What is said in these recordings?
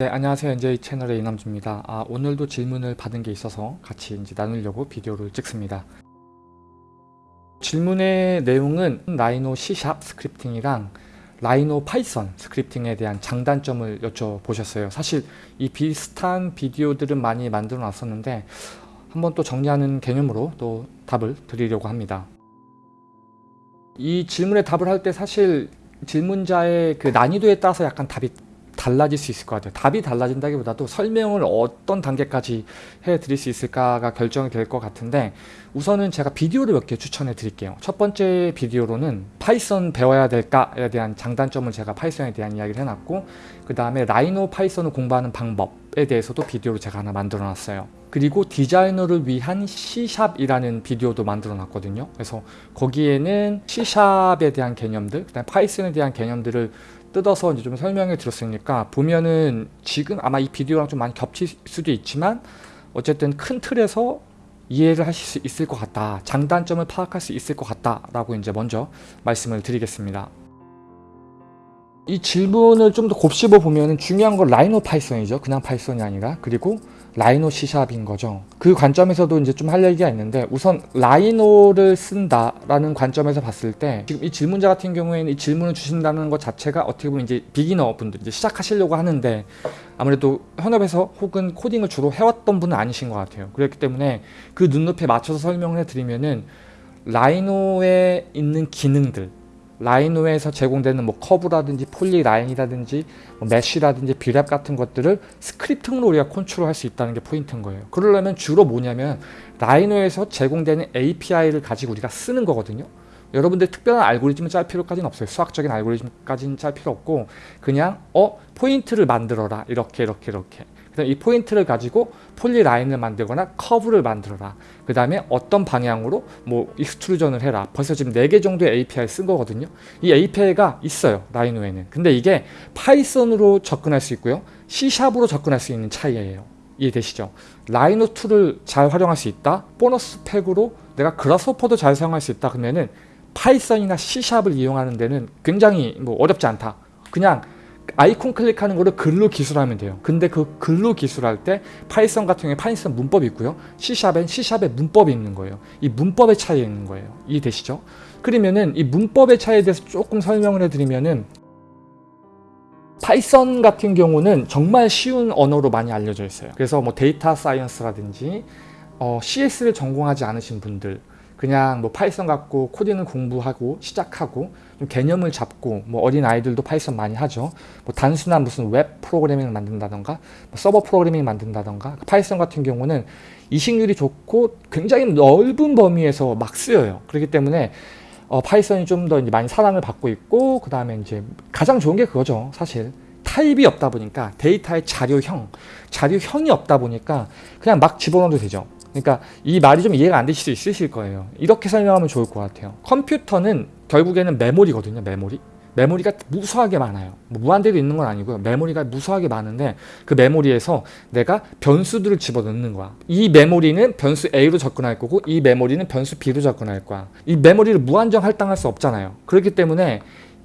네, 안녕하세요. NJ 채널의 이남주입니다. 아, 오늘도 질문을 받은 게 있어서 같이 이제 나누려고 비디오를 찍습니다. 질문의 내용은 라이노 C샵 스크립팅이랑 라이노 파이썬 스크립팅에 대한 장단점을 여쭤보셨어요. 사실 이 비슷한 비디오들은 많이 만들어 놨었는데 한번 또 정리하는 개념으로 또 답을 드리려고 합니다. 이 질문에 답을 할 때 사실 질문자의 그 난이도에 따라서 약간 답이 달라질 수 있을 것 같아요. 답이 달라진다기보다도 설명을 어떤 단계까지 해드릴 수 있을까가 결정이 될 것 같은데 우선은 제가 비디오를 몇 개 추천해 드릴게요. 첫 번째 비디오로는 Python 배워야 될까에 대한 장단점을 제가 Python에 대한 이야기를 해놨고 그 다음에 Rhino Python을 공부하는 방법에 대해서도 비디오를 제가 하나 만들어 놨어요. 그리고 디자이너를 위한 C샵이라는 비디오도 만들어 놨거든요. 그래서 거기에는 C샵에 대한 개념들, 그 다음에 파이썬에 대한 개념들을 뜯어서 이제 좀 설명해 드렸으니까 보면은 지금 아마 이 비디오랑 좀 많이 겹칠 수도 있지만 어쨌든 큰 틀에서 이해를 하실 수 있을 것 같다. 장단점을 파악할 수 있을 것 같다. 라고 이제 먼저 말씀을 드리겠습니다. 이 질문을 좀 더 곱씹어 보면 중요한 건 라이노 파이썬이죠. 그냥 파이썬이 아니라. 그리고 라이노 C샵인 거죠. 그 관점에서도 이제 좀 할 얘기가 있는데 우선 라이노를 쓴다라는 관점에서 봤을 때 지금 이 질문자 같은 경우에는 이 질문을 주신다는 것 자체가 어떻게 보면 이제 beginner 분들 이제 시작하시려고 하는데 아무래도 현업에서 혹은 코딩을 주로 해왔던 분은 아니신 것 같아요. 그렇기 때문에 그 눈높이에 맞춰서 설명을 해드리면은 라이노에 있는 기능들 라이노에서 제공되는 뭐 커브라든지 polyline이라든지 뭐 mesh라든지 B-rep 같은 것들을 scripting으로 우리가 컨트롤할 수 있다는 게 포인트인 거예요. 그러려면 주로 뭐냐면 라이노에서 제공되는 API를 가지고 우리가 쓰는 거거든요. 여러분들 특별한 알고리즘을 짤 필요까지는 없어요. 수학적인 알고리즘까지는 짤 필요 없고 그냥 어 포인트를 만들어라 이렇게 이렇게 이렇게 이 포인트를 가지고 polyline을 만들거나 커브를 만들어라. 그 다음에 어떤 방향으로 뭐 extrusion을 해라. 벌써 지금 4개 정도의 API 쓴 거거든요. 이 API가 있어요. 라이노에는. 근데 이게 파이썬으로 접근할 수 있고요. C샵으로 접근할 수 있는 차이예요. 이해되시죠? 라이노 tool을 잘 활용할 수 있다. 보너스 팩으로 내가 그라스호퍼도 잘 사용할 수 있다. 그러면은 파이썬이나 C샵을 이용하는 데는 굉장히 뭐 어렵지 않다. 그냥 아이콘 클릭하는 거를 글로 기술하면 돼요. 근데 그 글로 기술할 때 파이썬 같은 경우에 파이썬 문법이 있고요. C샵엔 C샵의 문법이 있는 거예요. 이 문법의 차이가 있는 거예요. 이해되시죠? 그러면은 이 문법의 차이에 대해서 조금 설명을 해드리면은 파이썬 같은 경우는 정말 쉬운 언어로 많이 알려져 있어요. 그래서 뭐 data science라든지 어, CS를 전공하지 않으신 분들 그냥 뭐 파이썬 갖고 코딩을 공부하고 시작하고 좀 개념을 잡고 뭐 어린 아이들도 파이썬 많이 하죠. 뭐 단순한 무슨 웹 프로그래밍을 만든다던가 뭐 서버 프로그래밍 만든다던가 파이썬 같은 경우는 이식률이 좋고 굉장히 넓은 범위에서 막 쓰여요. 그렇기 때문에 어, 파이썬이 좀 더 많이 사랑을 받고 있고 그 다음에 이제 가장 좋은 게 그거죠. 사실 타입이 없다 보니까 데이터의 자료형, 자료형이 없다 보니까 그냥 막 집어넣어도 되죠. 그러니까 이 말이 좀 이해가 안 되실 수 있으실 거예요. 이렇게 설명하면 좋을 것 같아요. 컴퓨터는 결국에는 메모리거든요. 메모리. 메모리가 무수하게 많아요. 뭐 무한대로 있는 건 아니고요. 메모리가 무수하게 많은데 그 메모리에서 내가 변수들을 집어넣는 거야. 이 메모리는 변수 A로 접근할 거고 이 메모리는 변수 B로 접근할 거야. 이 메모리를 무한정 할당할 수 없잖아요. 그렇기 때문에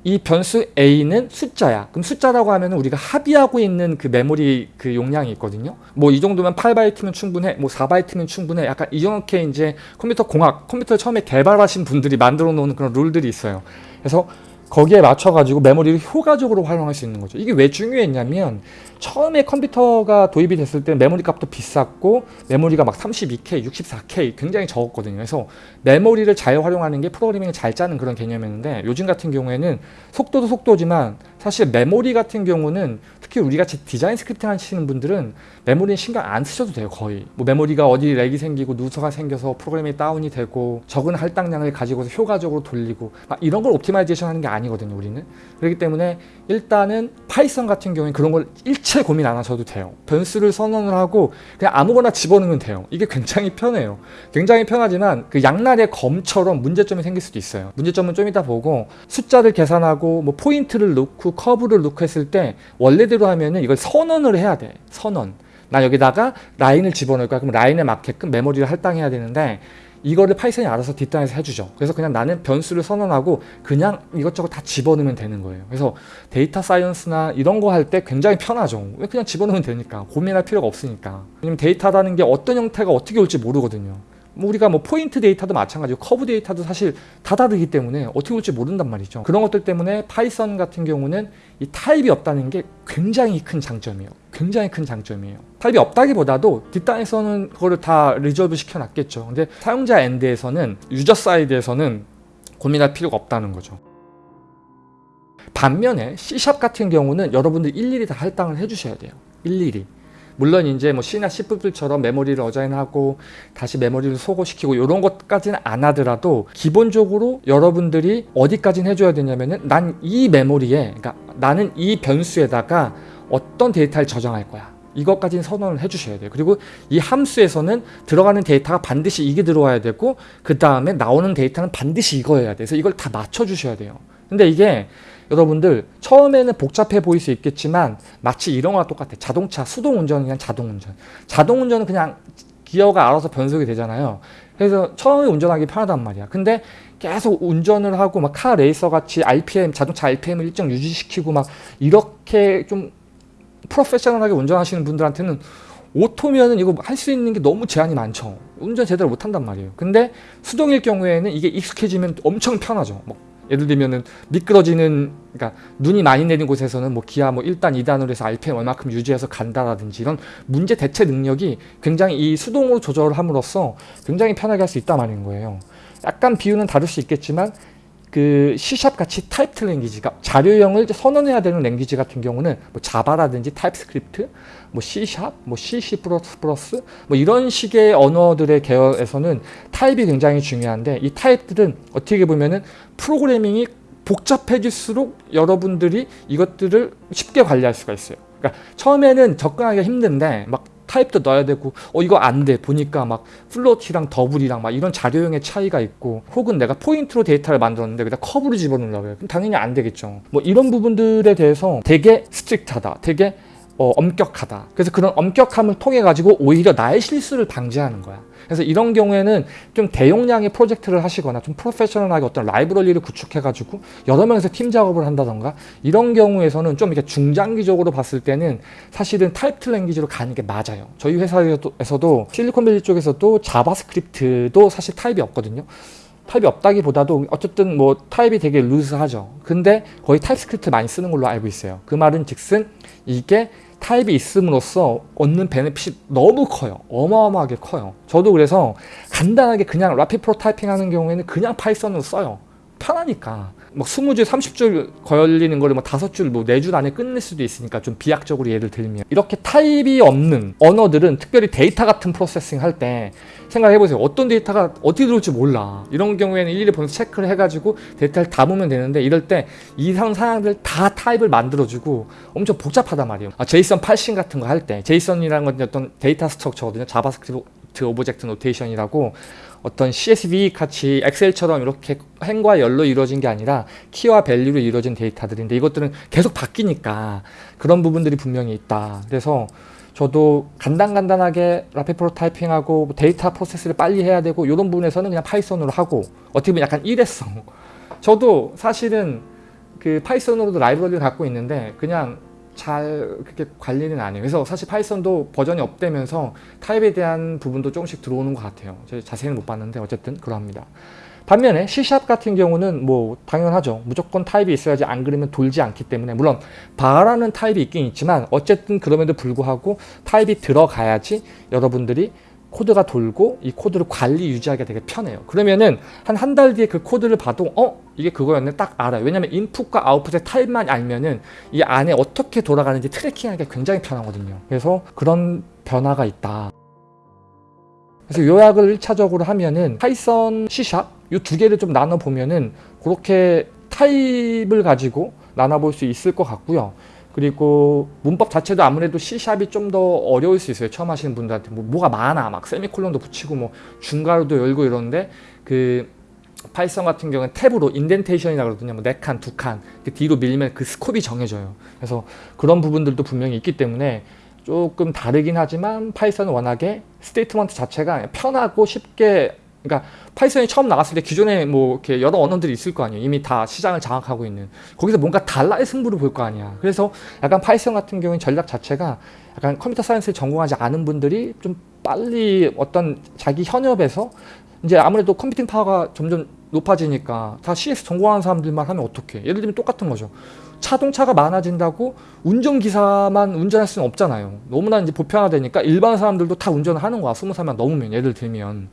이 변수 a는 숫자야. 그럼 숫자라고 하면 우리가 합의하고 있는 그 메모리 그 용량이 있거든요. 뭐 이 정도면 8바이트면 충분해. 뭐 4바이트면 충분해. 약간 이렇게 이제 컴퓨터 공학, 컴퓨터 처음에 개발하신 분들이 만들어 놓은 그런 룰들이 있어요. 그래서 거기에 맞춰가지고 메모리를 효과적으로 활용할 수 있는 거죠. 이게 왜 중요했냐면 처음에 컴퓨터가 도입이 됐을 때 메모리 값도 비쌌고 메모리가 막 32K, 64K 굉장히 적었거든요. 그래서 메모리를 잘 활용하는 게 프로그래밍을 잘 짜는 그런 개념이었는데 요즘 같은 경우에는 속도도 속도지만 사실 메모리 같은 경우는 특히 우리같이 design scripting 하시는 분들은 메모리는 신경 안 쓰셔도 돼요 거의. 뭐 메모리가 어디 lag이 생기고 누수가 생겨서 프로그램이 다운이 되고 적은 할당량을 가지고서 효과적으로 돌리고 이런 걸 optimization 하는 게 아니거든요 우리는. 그렇기 때문에 일단은 파이썬 같은 경우에 그런 걸 일체 고민 안 하셔도 돼요. 변수를 선언을 하고 그냥 아무거나 집어넣으면 돼요. 이게 굉장히 편해요. 굉장히 편하지만 그 양날의 검처럼 문제점이 생길 수도 있어요. 문제점은 좀 이따 보고 숫자를 계산하고 뭐 포인트를 넣고 커브를 놓고 했을 때 원래대로 하면은 이걸 선언을 해야 돼. 선언. 나 여기다가 라인을 집어넣을 거야. 그럼 라인에 맞게끔 메모리를 할당해야 되는데 이거를 파이썬이 알아서 뒷단에서 해주죠. 그래서 그냥 나는 변수를 선언하고 그냥 이것저것 다 집어넣으면 되는 거예요. 그래서 data science나 이런 거 할 때 굉장히 편하죠. 왜 그냥 집어넣으면 되니까 고민할 필요가 없으니까. 왜냐면 데이터라는 게 어떤 형태가 어떻게 올지 모르거든요. 뭐 우리가 뭐 포인트 데이터도 마찬가지고 커브 데이터도 사실 다 다르기 때문에 어떻게 올지 모른단 말이죠. 그런 것들 때문에 파이썬 같은 경우는 이 타입이 없다는 게 굉장히 큰 장점이에요. 굉장히 큰 장점이에요. 타입이 없다기보다도 뒷단에서는 그거를 다 resolve 시켜놨겠죠. 근데 사용자 end에서는 user side에서는 고민할 필요가 없다는 거죠. 반면에 C샵 같은 경우는 여러분들 일일이 다 할당을 해주셔야 돼요. 일일이. 물론 이제 뭐 C나 C++처럼 메모리를 어자인하고 다시 메모리를 소거시키고 이런 것까지는 안 하더라도 기본적으로 여러분들이 어디까지는 해줘야 되냐면은 난 이 메모리에 그러니까 나는 이 변수에다가 어떤 데이터를 저장할 거야. 이것까지는 선언을 해주셔야 돼요. 그리고 이 함수에서는 들어가는 데이터가 반드시 이게 들어와야 되고 그 다음에 나오는 데이터는 반드시 이거여야 돼서 이걸 다 맞춰주셔야 돼요. 근데 이게 여러분들 처음에는 복잡해 보일 수 있겠지만 마치 이런 거랑 똑같아. 자동차 수동 운전이 그냥 자동 운전. 자동 운전은 그냥 기어가 알아서 변속이 되잖아요. 그래서 처음에 운전하기 편하단 말이야. 근데 계속 운전을 하고 막 카 레이서 같이 RPM 자동차 RPM을 일정 유지시키고 막 이렇게 좀 프로페셔널하게 운전하시는 분들한테는 오토면은 이거 할 수 있는 게 너무 제한이 많죠. 운전 제대로 못 한단 말이에요. 근데 수동일 경우에는 이게 익숙해지면 엄청 편하죠. 뭐 예를 들면은 미끄러지는 그러니까 눈이 많이 내린 곳에서는 뭐 기어 뭐 1단, 2단으로 해서 RPM 얼마큼 유지해서 간다라든지 이런 문제 대처 능력이 굉장히 이 수동으로 조절을 함으로써 굉장히 편하게 할 수 있다 말인 거예요. 약간 비유는 다를 수 있겠지만 그 C샵 같이 typed language가 자료형을 선언해야 되는 language 같은 경우는 뭐 자바라든지 타입스크립트, 뭐 C샵, 뭐 C, C++, 뭐 이런 식의 언어들의 계열에서는 타입이 굉장히 중요한데 이 타입들은 어떻게 보면은 프로그래밍이 복잡해질수록 여러분들이 이것들을 쉽게 관리할 수가 있어요. 그러니까 처음에는 접근하기가 힘든데 막 타입도 넣어야 되고 어 이거 안 돼. 보니까 막 float이랑 double이랑 막 이런 자료형의 차이가 있고 혹은 내가 포인트로 데이터를 만들었는데 거기다 커브를 집어넣으려고 해요. 그럼 당연히 안 되겠죠. 뭐 이런 부분들에 대해서 되게 strict하다. 되게 어, 엄격하다 그래서 그런 엄격함을 통해 가지고 오히려 나의 실수를 방지하는 거야 그래서 이런 경우에는 좀 대용량의 프로젝트를 하시거나 좀 프로페셔널하게 어떤 라이브러리를 구축해 가지고 여러 명에서 팀 작업을 한다던가 이런 경우에서는 좀 이렇게 중장기적으로 봤을 때는 사실은 typed language로 가는 게 맞아요. 저희 회사에서도 실리콘밸리 쪽에서도 JavaScript도 사실 타입이 없거든요. 타입이 없다기보다도 어쨌든 뭐 타입이 되게 루즈하죠. 근데 거의 TypeScript 많이 쓰는 걸로 알고 있어요. 그 말은 즉슨 이게 타입이 있음으로써 얻는 benefit이 너무 커요. 어마어마하게 커요. 저도 그래서 간단하게 그냥 rapid prototyping 하는 경우에는 그냥 Python으로 써요. 편하니까. 막 20줄, 30줄 걸리는 거를 뭐 5줄, 뭐 4줄 안에 끝낼 수도 있으니까 좀 비약적으로 예를 들면 이렇게 타입이 없는 언어들은 특별히 데이터 같은 processing 할 때 생각해보세요. 어떤 데이터가 어떻게 들어올지 몰라. 이런 경우에는 일일이 보면서 체크를 해가지고 데이터를 담으면 되는데 이럴 때 이상 사항들 다 타입을 만들어주고 엄청 복잡하단 말이에요. 아, JSON parsing 같은 거 할 때 JSON이라는 건 어떤 data structure거든요. JavaScript Object Notation이라고 어떤 CSV 같이 Excel처럼 이렇게 행과 열로 이루어진 게 아니라 키와 value로 이루어진 데이터들인데 이것들은 계속 바뀌니까 그런 부분들이 분명히 있다. 그래서 저도 간단간단하게 rapid prototyping하고 뭐 데이터 프로세스를 빨리 해야 되고 이런 부분에서는 그냥 Python으로 하고 어떻게 보면 약간 일회성. 저도 사실은 그 Python으로도 라이브러리를 갖고 있는데 그냥 잘 그렇게 관리는 안 해요. 그래서 사실 Python도 버전이 up되면서 타입에 대한 부분도 조금씩 들어오는 것 같아요. 자세히는 못 봤는데 어쨌든 그러합니다. 반면에 C샵 같은 경우는 뭐 당연하죠. 무조건 타입이 있어야지 안 그러면 돌지 않기 때문에 물론 바라는 타입이 있긴 있지만 어쨌든 그럼에도 불구하고 타입이 들어가야지 여러분들이 코드가 돌고 이 코드를 관리 유지하기가 되게 편해요. 그러면은 한 한 달 뒤에 그 코드를 봐도 어? 이게 그거였네 딱 알아요. 왜냐면 인풋과 아웃풋의 타입만 알면은 이 안에 어떻게 돌아가는지 tracking하기가 굉장히 편하거든요. 그래서 그런 변화가 있다. 그래서 요약을 1차적으로 하면은 파이썬, C샵 이 두 개를 좀 나눠 보면은 그렇게 타입을 가지고 나눠볼 수 있을 것 같고요. 그리고 문법 자체도 아무래도 C샵이 좀 더 어려울 수 있어요. 처음 하시는 분들한테 뭐 뭐가 많아 막 세미콜론도 붙이고 뭐 중괄호도 열고 이러는데 그 Python 같은 경우는 탭으로 indentation이라고 그러거든요. 뭐 4칸, 2칸 뒤로 밀면 그 scope이 정해져요. 그래서 그런 부분들도 분명히 있기 때문에 조금 다르긴 하지만 Python은 워낙에 statement 자체가 편하고 쉽게 그러니까 Python이 처음 나왔을 때 기존에 뭐 이렇게 여러 언어들이 있을 거 아니에요. 이미 다 시장을 장악하고 있는. 거기서 뭔가 달라야 승부를 볼 거 아니야. 그래서 약간 Python 같은 경우는 전략 자체가 약간 computer science를 전공하지 않은 분들이 좀 빨리 어떤 자기 현업에서 이제 아무래도 computing power가 점점 높아지니까 다 CS 전공하는 사람들만 하면 어떡해. 예를 들면 똑같은 거죠. 자동차가 많아진다고 운전기사만 운전할 수는 없잖아요. 너무나 이제 보편화되니까 일반 사람들도 다 운전을 하는 거야. 스무 살만 넘으면 예를 들면.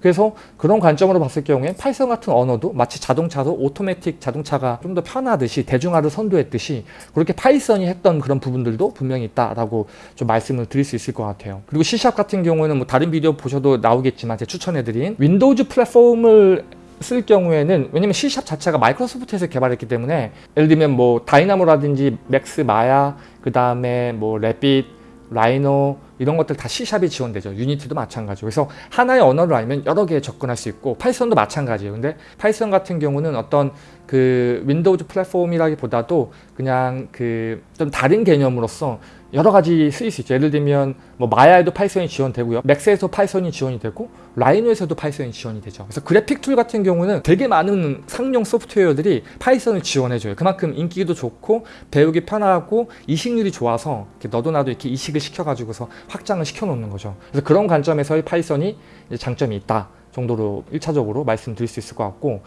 그래서 그런 관점으로 봤을 경우에 Python 같은 언어도 마치 자동차도 오토매틱 자동차가 좀 더 편하듯이 대중화를 선도했듯이 그렇게 Python이 했던 그런 부분들도 분명히 있다라고 좀 말씀을 드릴 수 있을 것 같아요. 그리고 C샵 같은 경우에는 뭐 다른 비디오 보셔도 나오겠지만 제가 추천해드린 Windows 플랫폼을 쓸 경우에는 왜냐면 C샵 자체가 Microsoft에서 개발했기 때문에 예를 들면 뭐 Dynamo라든지 Max Maya 그 다음에 뭐 Revit Rhino 이런 것들 다 C샵이 지원되죠. Unity도 마찬가지고. 그래서 하나의 언어를 알면 여러 개에 접근할 수 있고 Python도 마찬가지예요. 근데 Python 같은 경우는 어떤 그 Windows 플랫폼이라기보다도 그냥 그 좀 다른 개념으로서 여러 가지 쓰일 수 있죠. 예를 들면 뭐 Maya에도 Python이 지원되고요. Max에서 Python이 지원이 되고 Rhino에서도 Python이 지원이 되죠. 그래서 그래픽 tool 같은 경우는 되게 많은 상용 소프트웨어들이 Python을 지원해줘요. 그만큼 인기도 좋고 배우기 편하고 이식률이 좋아서 이렇게 너도 나도 이렇게 이식을 시켜가지고서 확장을 시켜놓는 거죠. 그래서 그런 관점에서의 Python이 장점이 있다 정도로 1차적으로 말씀드릴 수 있을 것 같고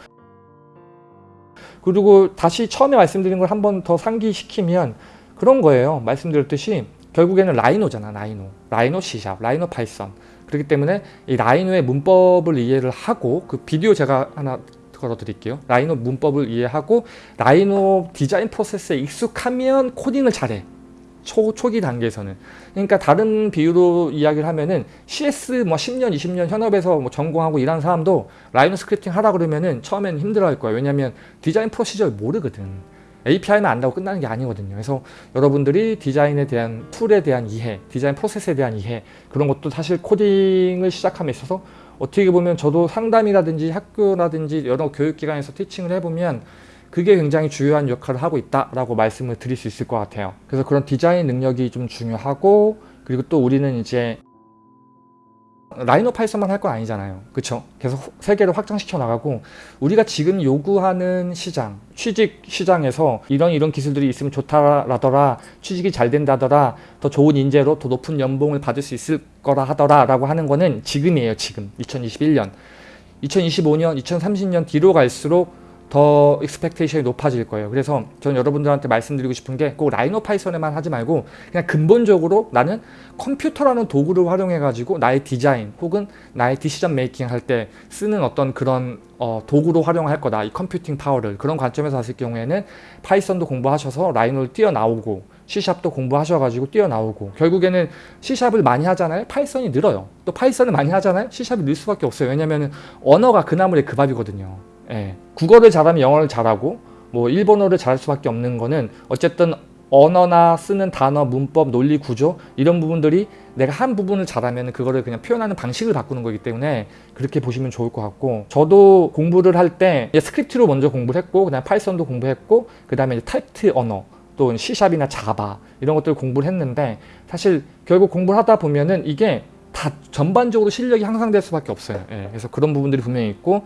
그리고 다시 처음에 말씀드린 걸 한 번 더 상기시키면 그런 거예요. 말씀드렸듯이 결국에는 라이노잖아. 라이노. 라이노 C샵, 라이노 파이썬. 그렇기 때문에 이 Rhino의 문법을 이해를 하고 그 비디오 제가 하나 걸어 드릴게요. Rhino 문법을 이해하고 Rhino 디자인 프로세스에 익숙하면 코딩을 잘해. 초, 초기 단계에서는. 그러니까 다른 비유로 이야기를 하면은 CS 뭐 10년, 20년 현업에서 뭐 전공하고 일하는 사람도 Rhino scripting 하라 그러면은 처음엔 힘들어 할 거예요. 왜냐면 design procedure를 모르거든. API만 안다고 끝나는 게 아니거든요. 그래서 여러분들이 디자인에 대한 tool에 대한 이해, 디자인 프로세스에 대한 이해 그런 것도 사실 코딩을 시작함에 있어서 어떻게 보면 저도 상담이라든지 학교라든지 여러 교육기관에서 teaching을 해보면 그게 굉장히 중요한 역할을 하고 있다라고 말씀을 드릴 수 있을 것 같아요. 그래서 그런 디자인 능력이 좀 중요하고 그리고 또 우리는 이제 Rhino Python만 할 건 아니잖아요. 그쵸? 계속 세계를 확장시켜 나가고 우리가 지금 요구하는 시장, 취직 시장에서 이런 이런 기술들이 있으면 좋다라더라, 취직이 잘 된다더라, 더 좋은 인재로 더 높은 연봉을 받을 수 있을 거라 하더라 라고 하는 거는 지금이에요. 지금 2021년. 2025년, 2030년 뒤로 갈수록 더 expectation이 높아질 거예요. 그래서 저는 여러분들한테 말씀드리고 싶은 게 꼭 Rhino Python에만 하지 말고 그냥 근본적으로 나는 컴퓨터라는 도구를 활용해 가지고 나의 디자인 혹은 나의 decision making 할 때 쓰는 어떤 그런 어, 도구로 활용할 거다. 이 computing power를 그런 관점에서 봤을 경우에는 Python도 공부하셔서 Rhino를 뛰어나오고 C샵도 공부하셔가지고 뛰어나오고 결국에는 C샵을 많이 하잖아요. Python이 늘어요. 또 Python을 많이 하잖아요. C샵이 늘 수밖에 없어요. 왜냐하면 언어가 그 나물의 그 밥이거든요. 예. 국어를 잘하면 영어를 잘하고 뭐 일본어를 잘할 수밖에 없는 거는 어쨌든 언어나 쓰는 단어, 문법, 논리 구조 이런 부분들이 내가 한 부분을 잘하면 그거를 그냥 표현하는 방식을 바꾸는 거기 때문에 그렇게 보시면 좋을 것 같고 저도 공부를 할 때 스크립트로 먼저 공부를 했고 그다음에 Python도 공부했고 그 다음에 typed 언어 또 C샵이나 자바 이런 것들을 공부를 했는데 사실 결국 공부를 하다 보면은 이게 다 전반적으로 실력이 향상될 수밖에 없어요. 예, 그래서 그런 부분들이 분명히 있고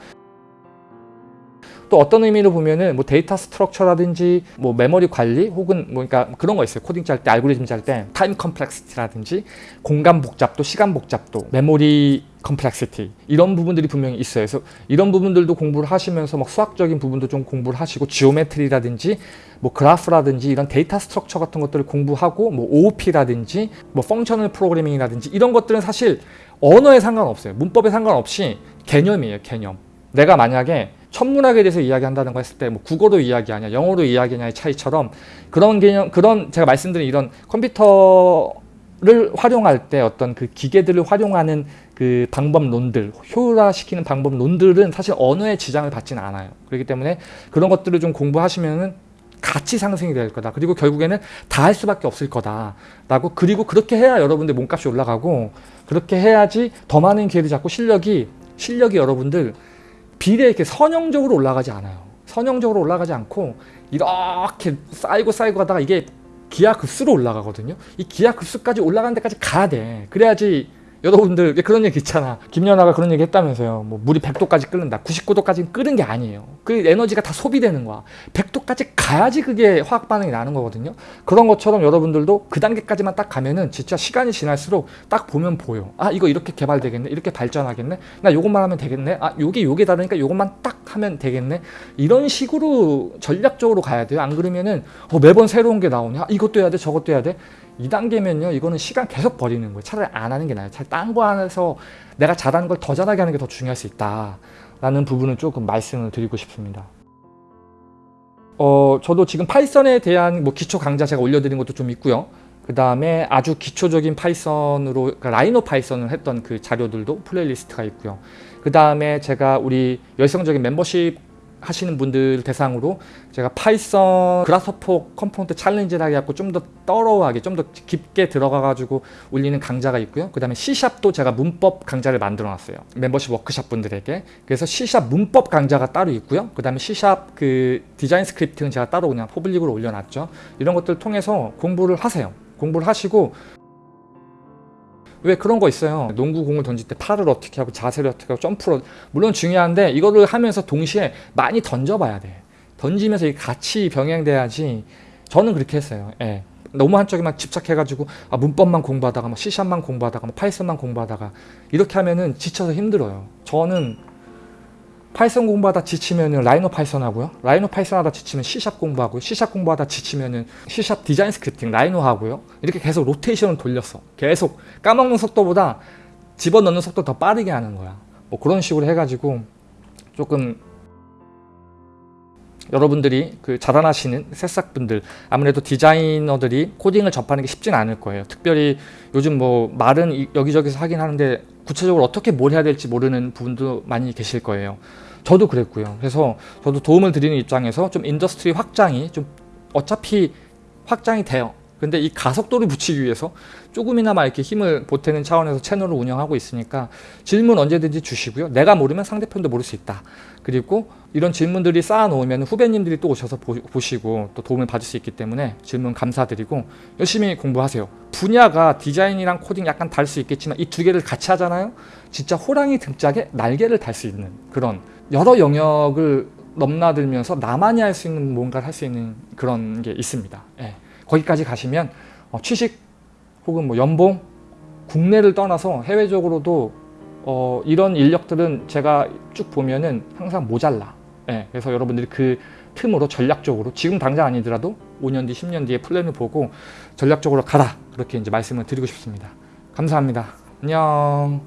또 어떤 의미로 보면은 뭐 data structure라든지 뭐 메모리 관리 혹은 뭐 그러니까 그런 거 있어요. 코딩 짤 때 알고리즘 짤 때 time complexity라든지 공간 복잡도, 시간 복잡도, memory complexity 이런 부분들이 분명히 있어요. 그래서 이런 부분들도 공부를 하시면서 막 수학적인 부분도 좀 공부를 하시고 geometry라든지 뭐 그래프라든지 이런 data structure 같은 것들을 공부하고 뭐 OOP라든지 뭐 functional programming이라든지 이런 것들은 사실 언어에 상관없어요. 문법에 상관없이 개념이에요. 개념. 내가 만약에 천문학에 대해서 이야기한다는 거 했을 때 뭐 국어로 이야기하냐 영어로 이야기하냐의 차이처럼 그런 개념 그런 제가 말씀드린 이런 컴퓨터를 활용할 때 어떤 그 기계들을 활용하는 그 방법론들 효율화시키는 방법론들은 사실 언어의 지장을 받지는 않아요. 그렇기 때문에 그런 것들을 좀 공부하시면은 가치 상승이 될 거다. 그리고 결국에는 다 할 수밖에 없을 거다 라고 그리고 그렇게 해야 여러분들 몸값이 올라가고 그렇게 해야지 더 많은 기회를 잡고 실력이 실력이 여러분들 비례 이렇게 선형적으로 올라가지 않아요. 선형적으로 올라가지 않고 이렇게 쌓이고 쌓이고 하다가 이게 기하급수로 올라가거든요. 이 기하급수까지 올라가는 데까지 가야 돼. 그래야지 여러분들 왜 그런 얘기 있잖아. 김연아가 그런 얘기 했다면서요. 뭐 물이 100도까지 끓는다. 99도까지 끓은 게 아니에요. 그 에너지가 다 소비되는 거야. 100도까지 가야지 그게 화학 반응이 나는 거거든요. 그런 것처럼 여러분들도 그 단계까지만 딱 가면은 진짜 시간이 지날수록 딱 보면 보여. 아 이거 이렇게 개발되겠네. 이렇게 발전하겠네. 나 요것만 하면 되겠네. 아 요게 요게 다르니까 요것만 딱 하면 되겠네. 이런 식으로 전략적으로 가야 돼요. 안 그러면은 어, 매번 새로운 게 나오냐. 아, 이것도 해야 돼. 저것도 해야 돼. 2단계면요 이거는 시간 계속 버리는 거예요. 차라리 안 하는 게 나아요. 차라리 딴거 안에서 내가 잘하는 걸 더 잘하게 하는 게 더 중요할 수 있다 라는 부분을 조금 말씀을 드리고 싶습니다. 어 저도 지금 Python에 대한 뭐 기초 강좌 제가 올려드린 것도 좀 있고요. 그 다음에 아주 기초적인 Python으로 그러니까 Rhino Python을 했던 그 자료들도 playlist가 있고요. 그 다음에 제가 우리 열성적인 멤버십 하시는 분들 대상으로 제가 Python Grasshopper component challenge를 해갖고 좀 더 thorough하게 좀 더 깊게 들어가 가지고 올리는 강좌가 있고요. 그 다음에 C샵도 제가 문법 강좌를 만들어 놨어요. 멤버십 워크샵 분들에게. 그래서 C샵 문법 강좌가 따로 있고요. 그 다음에 C샵 그 디자인 스크립트는 제가 따로 그냥 public으로 올려놨죠. 이런 것들 통해서 공부를 하세요. 공부를 하시고 왜 그런 거 있어요? 농구 공을 던질 때 팔을 어떻게 하고 자세를 어떻게 하고 점프를 물론 중요한데 이거를 하면서 동시에 많이 던져봐야 돼. 던지면서 같이 병행돼야지. 저는 그렇게 했어요. 예. 너무 한쪽에만 집착해가지고 아, 문법만 공부하다가 뭐 C샵만 공부하다가 뭐 Python만 공부하다가 이렇게 하면은 지쳐서 힘들어요. 저는 Python 공부하다 지치면은 Rhino Python 하고요. Rhino Python 하다 지치면 C샵 공부하고요. C샵 공부하다 지치면은 C샵 디자인 스크립팅 라이노 하고요. 이렇게 계속 로테이션을 돌렸어. 계속 까먹는 속도보다 집어넣는 속도 더 빠르게 하는 거야. 뭐 그런 식으로 해가지고 조금 여러분들이 그 자라나시는 새싹분들 아무래도 디자이너들이 코딩을 접하는 게 쉽진 않을 거예요. 특별히 요즘 뭐 말은 여기저기서 하긴 하는데 구체적으로 어떻게 뭘 해야 될지 모르는 부분도 많이 계실 거예요. 저도 그랬고요. 그래서 저도 도움을 드리는 입장에서 좀 industry 확장이 좀 어차피 확장이 돼요. 근데 이 가속도를 붙이기 위해서 조금이나마 이렇게 힘을 보태는 차원에서 채널을 운영하고 있으니까 질문 언제든지 주시고요. 내가 모르면 상대편도 모를 수 있다. 그리고 이런 질문들이 쌓아놓으면 후배님들이 또 오셔서 보, 시고또 도움을 받을 수 있기 때문에 질문 감사드리고 열심히 공부하세요. 분야가 디자인이랑 코딩 약간 다를 수 있겠지만 이 두 개를 같이 하잖아요. 진짜 호랑이 등짝에 날개를 달 수 있는 그런 여러 영역을 넘나들면서 나만이 할 수 있는 뭔가를 할 수 있는 그런 게 있습니다. 예. 거기까지 가시면 어, 취직 혹은 뭐 연봉 국내를 떠나서 해외적으로도 어, 이런 인력들은 제가 쭉 보면은 항상 모자라. 예, 그래서 여러분들이 그 틈으로 전략적으로 지금 당장 아니더라도 5년 뒤, 10년 뒤에 플랜을 보고 전략적으로 가라. 그렇게 이제 말씀을 드리고 싶습니다. 감사합니다. 안녕.